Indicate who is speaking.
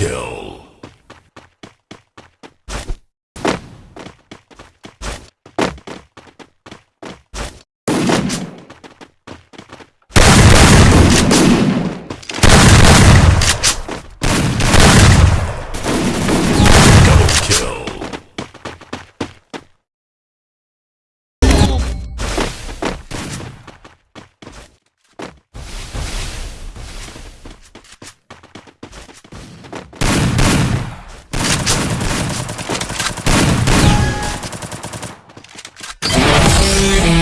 Speaker 1: kill. Yeah.